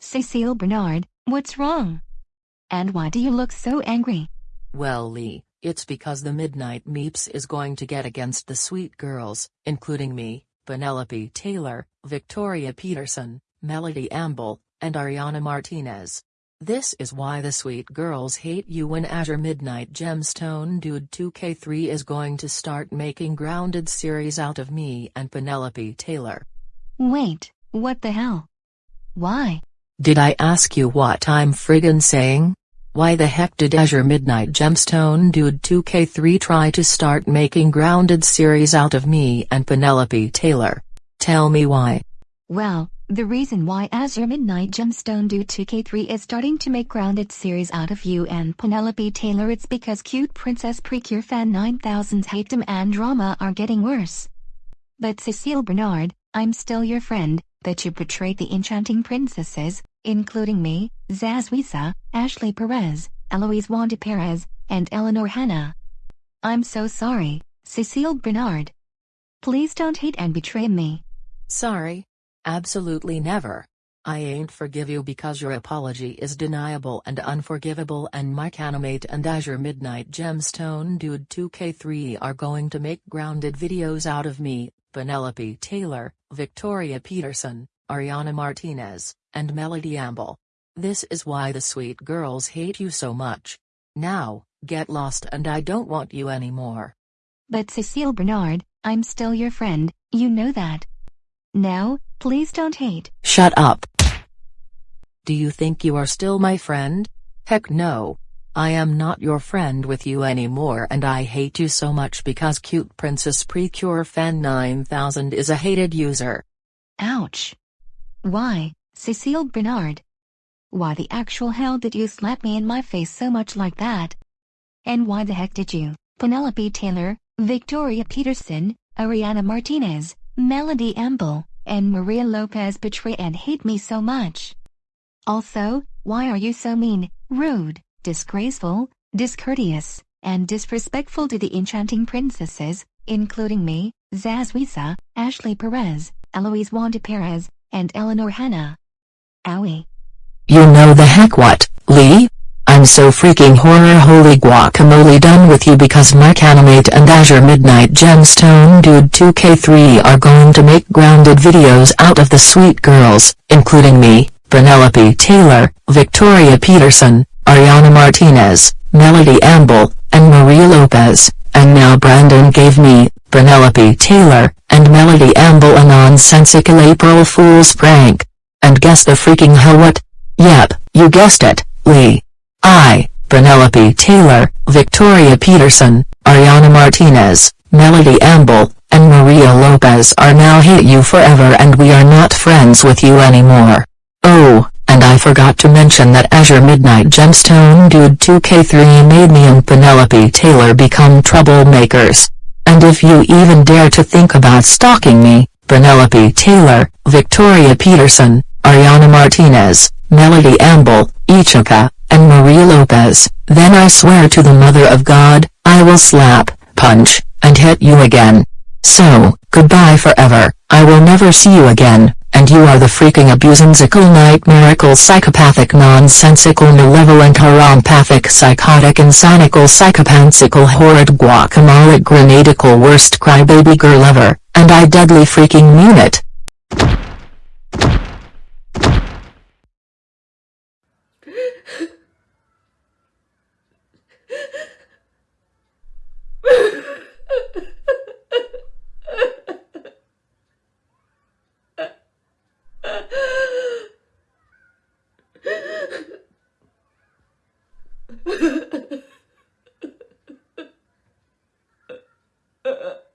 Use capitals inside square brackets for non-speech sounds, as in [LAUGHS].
Cecile Bernard, what's wrong? And why do you look so angry? Well Lee, it's because the Midnight Meeps is going to get against the sweet girls, including me, Penelope Taylor, Victoria Peterson, Melody Amble, and Ariana Martinez. This is why the sweet girls hate you when Azure Midnight Gemstone Dude 2K3 is going to start making grounded series out of me and Penelope Taylor. Wait, what the hell? Why? Did I ask you what I'm friggin' saying? Why the heck did Azure Midnight Gemstone Dude 2K3 try to start making grounded series out of me and Penelope Taylor? Tell me why. Well, the reason why Azure Midnight Gemstone Dude 2K3 is starting to make grounded series out of you and Penelope Taylor it's because cute Princess Precure Fan 9000's hateum and drama are getting worse. But Cecile Bernard, I'm still your friend, that you portrayed the enchanting princesses, including me, Zazwisa, Ashley Perez, Eloise Wanda Perez, and Eleanor Hannah. I'm so sorry, Cecile Bernard. Please don't hate and betray me. Sorry. Absolutely never. I ain't forgive you because your apology is deniable and unforgivable and Mike Animate and Azure Midnight Gemstone Dude 2K3 are going to make grounded videos out of me, Penelope Taylor, Victoria Peterson, Ariana Martinez, and Melody Amble. This is why the sweet girls hate you so much. Now, get lost and I don't want you anymore. But Cecile Bernard, I'm still your friend, you know that. Now, please don't hate. Shut up. Do you think you are still my friend? Heck no. I am not your friend with you anymore and I hate you so much because cute Princess Precure Fan 9000 is a hated user. Ouch. Why, Cecile Bernard? Why the actual hell did you slap me in my face so much like that? And why the heck did you, Penelope Taylor, Victoria Peterson, Ariana Martinez, Melody Amble, and Maria Lopez betray and hate me so much? Also, why are you so mean, rude, disgraceful, discourteous, and disrespectful to the enchanting princesses, including me, Zazwisa, Ashley Perez, Eloise Wanda Perez, and Eleanor Hannah? Owie. You know the heck what, Lee? I'm so freaking horror holy guacamole done with you because Mark Animate and Azure Midnight Gemstone Dude 2K3 are going to make grounded videos out of the sweet girls, including me, Penelope Taylor, Victoria Peterson, Ariana Martinez, Melody Amble, and Maria Lopez, and now Brandon gave me, Penelope Taylor, and Melody Amble a nonsensical April Fool's prank. And guess the freaking hell what? Yep, you guessed it, Lee. I, Penelope Taylor, Victoria Peterson, Ariana Martinez, Melody Amble, and Maria Lopez are now hate you forever and we are not friends with you anymore. Oh, and I forgot to mention that Azure Midnight Gemstone Dude 2K3 made me and Penelope Taylor become troublemakers. And if you even dare to think about stalking me, Penelope Taylor, Victoria Peterson, Ariana Martinez, Melody Amble, Ichika, and Maria Lopez, then I swear to the Mother of God, I will slap, punch, and hit you again. So, goodbye forever, I will never see you again, and you are the freaking abusansical nightmarical psychopathic nonsensical malevolent harampathic psychotic insanical psychopanthical horrid guacamole grenadical worst crybaby girl ever, and I deadly freaking mean it. Uh... [LAUGHS]